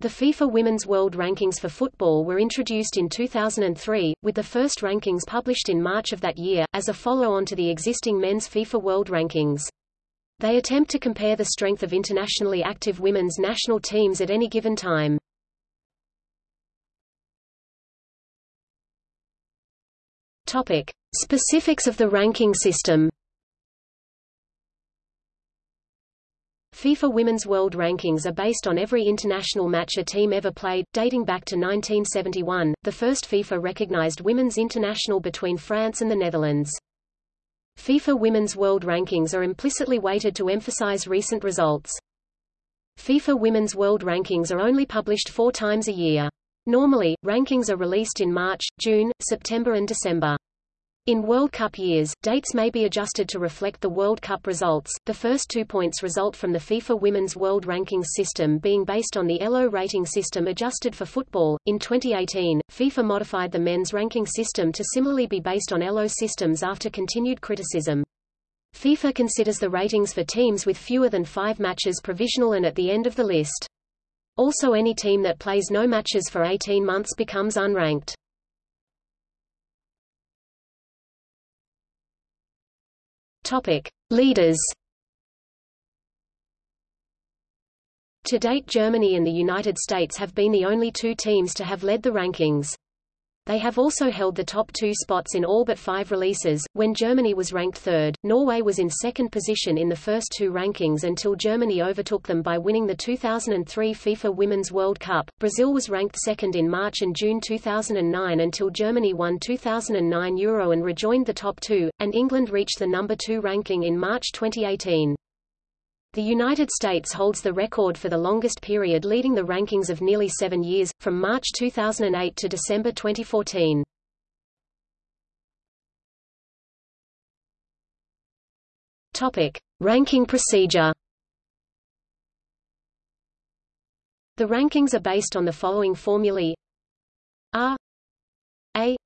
The FIFA Women's World Rankings for football were introduced in 2003, with the first rankings published in March of that year, as a follow-on to the existing men's FIFA World Rankings. They attempt to compare the strength of internationally active women's national teams at any given time. Topic: Specifics of the ranking system. FIFA Women's World Rankings are based on every international match a team ever played, dating back to 1971, the first FIFA-recognized women's international between France and the Netherlands. FIFA Women's World Rankings are implicitly weighted to emphasize recent results. FIFA Women's World Rankings are only published four times a year. Normally, rankings are released in March, June, September and December. In World Cup years, dates may be adjusted to reflect the World Cup results. The first two points result from the FIFA Women's World Rankings system being based on the ELO rating system adjusted for football. In 2018, FIFA modified the men's ranking system to similarly be based on ELO systems after continued criticism. FIFA considers the ratings for teams with fewer than five matches provisional and at the end of the list. Also any team that plays no matches for 18 months becomes unranked. Topic: Leaders. To date Germany and the United States have been the only two teams to have led the rankings. They have also held the top two spots in all but five releases. When Germany was ranked third, Norway was in second position in the first two rankings until Germany overtook them by winning the 2003 FIFA Women's World Cup. Brazil was ranked second in March and June 2009 until Germany won 2009 Euro and rejoined the top two, and England reached the number two ranking in March 2018. The United States holds the record for the longest period leading the rankings of nearly seven years, from March 2008 to December 2014. Topic. Ranking procedure The rankings are based on the following formulae R A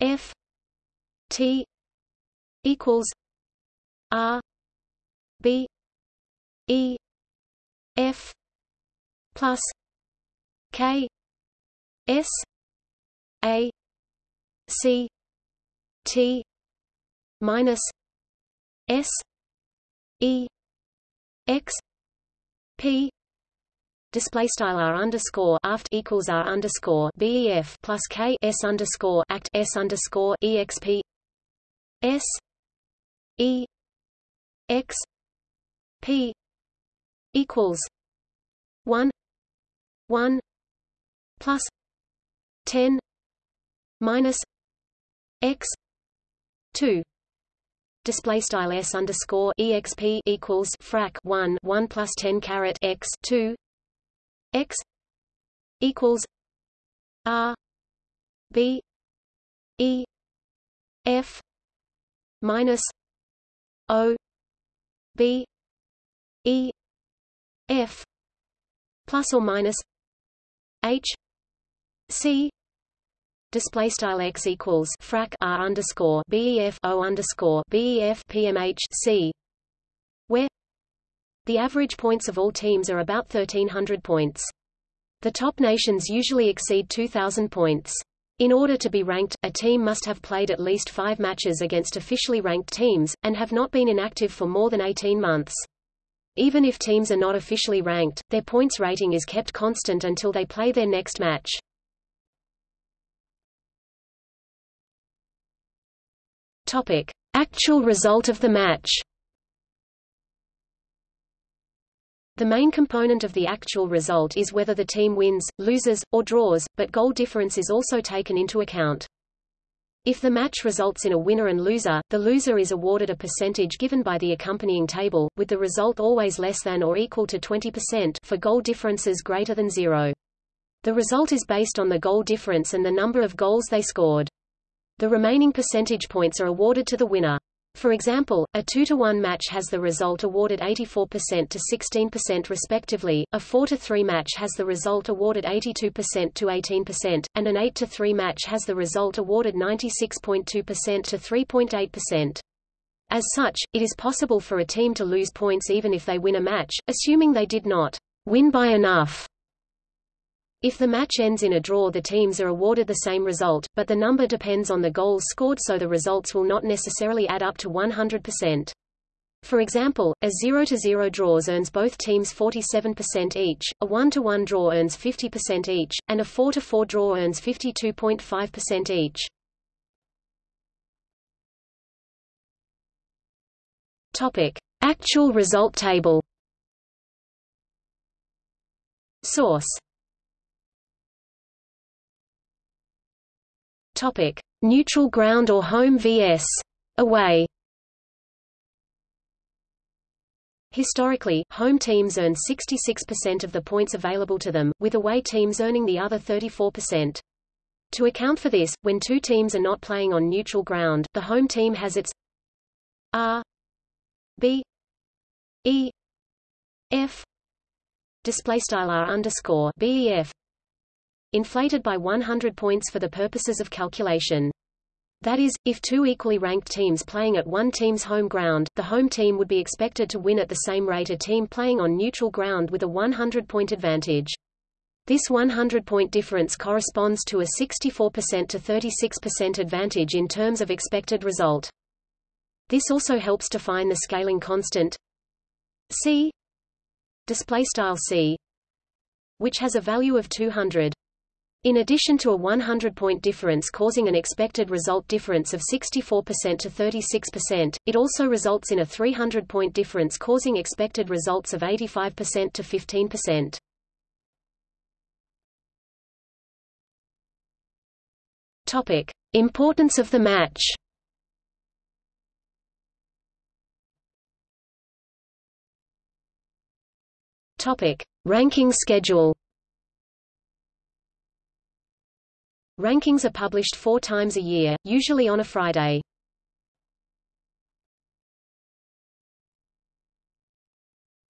F T equals R B E F plus K S A C T minus S E X P display style r underscore aft equals r underscore bef plus k s underscore act s underscore exp s e x p equals one one plus ten minus x two. Display style s underscore exp equals frac 1 1 plus 10 caret x 2 x equals r b e f minus o b e f plus or minus h c display style x equals frac r underscore bef o underscore bef pmh c where the average points of all teams are about 1300 points. The top nations usually exceed 2000 points. In order to be ranked, a team must have played at least five matches against officially ranked teams, and have not been inactive for more than 18 months. Even if teams are not officially ranked, their points rating is kept constant until they play their next match. Topic: Actual result of the match. The main component of the actual result is whether the team wins, loses, or draws, but goal difference is also taken into account. If the match results in a winner and loser, the loser is awarded a percentage given by the accompanying table, with the result always less than or equal to 20% for goal differences greater than zero. The result is based on the goal difference and the number of goals they scored. The remaining percentage points are awarded to the winner. For example, a 2-to-1 match has the result awarded 84% to 16% respectively, a 4-to-3 match has the result awarded 82% to 18%, and an 8-to-3 match has the result awarded 96.2% to 3.8%. As such, it is possible for a team to lose points even if they win a match, assuming they did not win by enough. If the match ends in a draw the teams are awarded the same result, but the number depends on the goals scored so the results will not necessarily add up to 100%. For example, a 0-0 draws earns both teams 47% each, a 1-1 draw earns 50% each, and a 4-4 draw earns 52.5% each. Topic: Actual result table. Source. Topic: Neutral ground or home vs. away. Historically, home teams earn 66% of the points available to them, with away teams earning the other 34%. To account for this, when two teams are not playing on neutral ground, the home team has its R B E F display style R underscore BEF inflated by 100 points for the purposes of calculation. That is, if two equally ranked teams playing at one team's home ground, the home team would be expected to win at the same rate a team playing on neutral ground with a 100-point advantage. This 100-point difference corresponds to a 64% to 36% advantage in terms of expected result. This also helps define the scaling constant c display style c which has a value of 200. In addition to a 100-point difference causing an expected result difference of 64% to 36%, it also results in a 300-point difference causing expected results of 85% to 15%. Topic: Importance of the match. Topic: Ranking schedule. Rankings are published four times a year, usually on a Friday.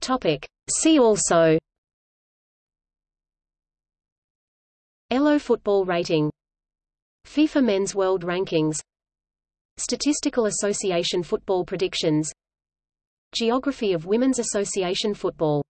Topic. See also. ELO football rating. FIFA Men's World Rankings. Statistical Association football predictions. Geography of Women's Association football